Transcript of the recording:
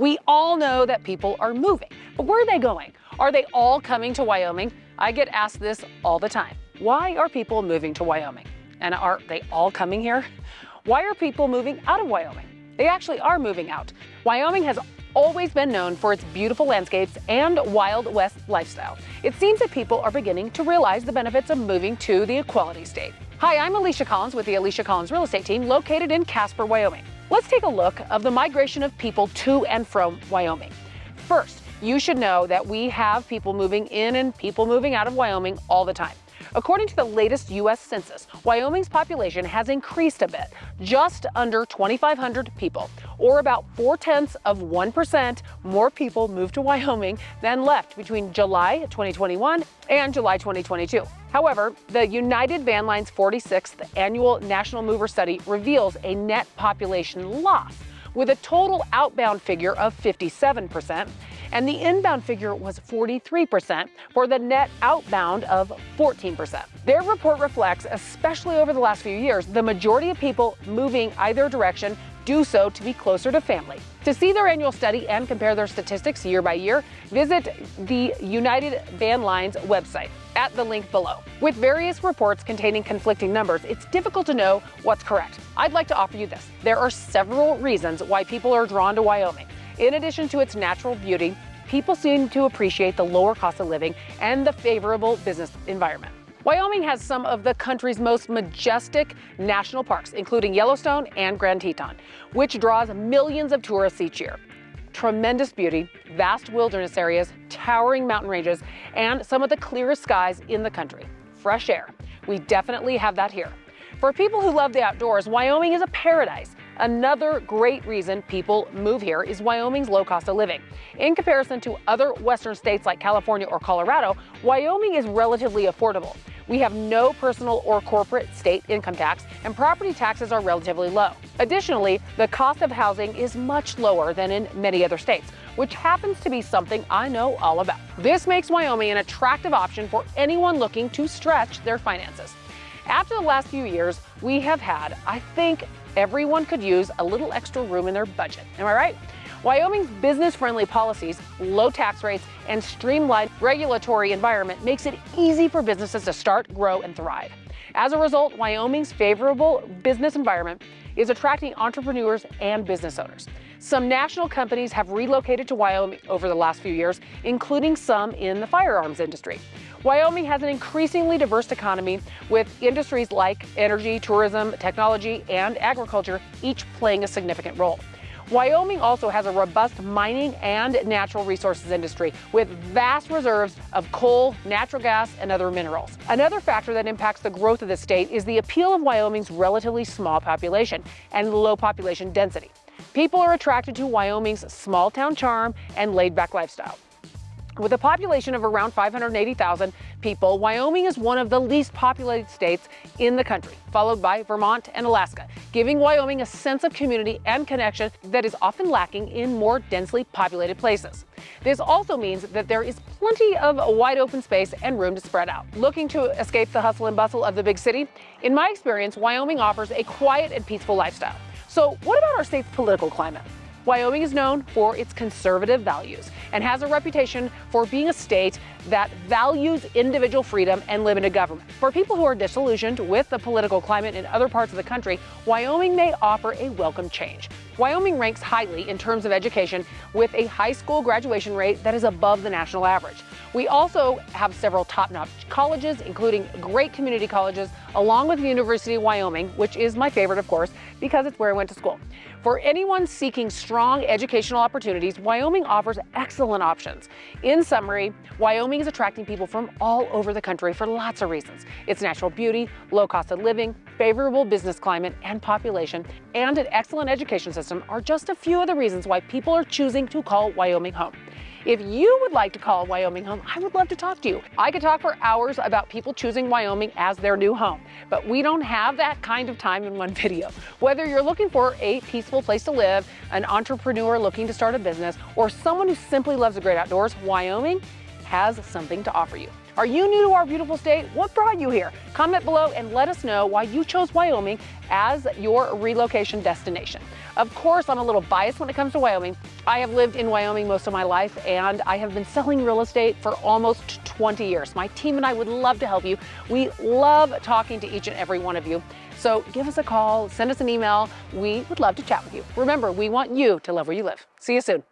We all know that people are moving, but where are they going? Are they all coming to Wyoming? I get asked this all the time. Why are people moving to Wyoming? And are they all coming here? Why are people moving out of Wyoming? They actually are moving out. Wyoming has always been known for its beautiful landscapes and Wild West lifestyle. It seems that people are beginning to realize the benefits of moving to the Equality State. Hi, I'm Alicia Collins with the Alicia Collins Real Estate Team located in Casper, Wyoming. Let's take a look of the migration of people to and from Wyoming. First, you should know that we have people moving in and people moving out of Wyoming all the time. According to the latest U.S. Census, Wyoming's population has increased a bit, just under 2,500 people, or about four tenths of 1% more people moved to Wyoming than left between July 2021 and July 2022. However, the United Van Lines 46th annual National Mover Study reveals a net population loss with a total outbound figure of 57% and the inbound figure was 43% for the net outbound of 14%. Their report reflects, especially over the last few years, the majority of people moving either direction do so to be closer to family. To see their annual study and compare their statistics year by year, visit the United Van Lines website at the link below. With various reports containing conflicting numbers, it's difficult to know what's correct. I'd like to offer you this. There are several reasons why people are drawn to Wyoming. In addition to its natural beauty, people seem to appreciate the lower cost of living and the favorable business environment. Wyoming has some of the country's most majestic national parks, including Yellowstone and Grand Teton, which draws millions of tourists each year. Tremendous beauty, vast wilderness areas, towering mountain ranges, and some of the clearest skies in the country. Fresh air. We definitely have that here. For people who love the outdoors, Wyoming is a paradise. Another great reason people move here is Wyoming's low cost of living. In comparison to other western states like California or Colorado, Wyoming is relatively affordable. We have no personal or corporate state income tax, and property taxes are relatively low. Additionally, the cost of housing is much lower than in many other states, which happens to be something I know all about. This makes Wyoming an attractive option for anyone looking to stretch their finances. After the last few years, we have had, I think, everyone could use a little extra room in their budget. Am I right? Wyoming's business-friendly policies, low tax rates, and streamlined regulatory environment makes it easy for businesses to start, grow, and thrive. As a result, Wyoming's favorable business environment is attracting entrepreneurs and business owners. Some national companies have relocated to Wyoming over the last few years, including some in the firearms industry. Wyoming has an increasingly diverse economy with industries like energy, tourism, technology, and agriculture each playing a significant role. Wyoming also has a robust mining and natural resources industry with vast reserves of coal, natural gas, and other minerals. Another factor that impacts the growth of the state is the appeal of Wyoming's relatively small population and low population density. People are attracted to Wyoming's small town charm and laid back lifestyle. With a population of around 580,000 people, Wyoming is one of the least populated states in the country, followed by Vermont and Alaska, giving Wyoming a sense of community and connection that is often lacking in more densely populated places. This also means that there is plenty of wide open space and room to spread out. Looking to escape the hustle and bustle of the big city? In my experience, Wyoming offers a quiet and peaceful lifestyle. So what about our state's political climate? Wyoming is known for its conservative values and has a reputation for being a state that values individual freedom and limited government. For people who are disillusioned with the political climate in other parts of the country, Wyoming may offer a welcome change. Wyoming ranks highly in terms of education with a high school graduation rate that is above the national average. We also have several top-notch colleges, including great community colleges, along with the University of Wyoming, which is my favorite, of course, because it's where I went to school. For anyone seeking strong educational opportunities, Wyoming offers excellent options. In summary, Wyoming is attracting people from all over the country for lots of reasons. Its natural beauty, low cost of living, favorable business climate and population, and an excellent education system are just a few of the reasons why people are choosing to call Wyoming home. If you would like to call Wyoming home, I would love to talk to you. I could talk for hours about people choosing Wyoming as their new home, but we don't have that kind of time in one video. Whether you're looking for a peaceful place to live, an entrepreneur looking to start a business, or someone who simply loves the great outdoors, Wyoming has something to offer you. Are you new to our beautiful state? What brought you here? Comment below and let us know why you chose Wyoming as your relocation destination. Of course, I'm a little biased when it comes to Wyoming. I have lived in Wyoming most of my life and I have been selling real estate for almost 20 years. My team and I would love to help you. We love talking to each and every one of you. So give us a call, send us an email. We would love to chat with you. Remember, we want you to love where you live. See you soon.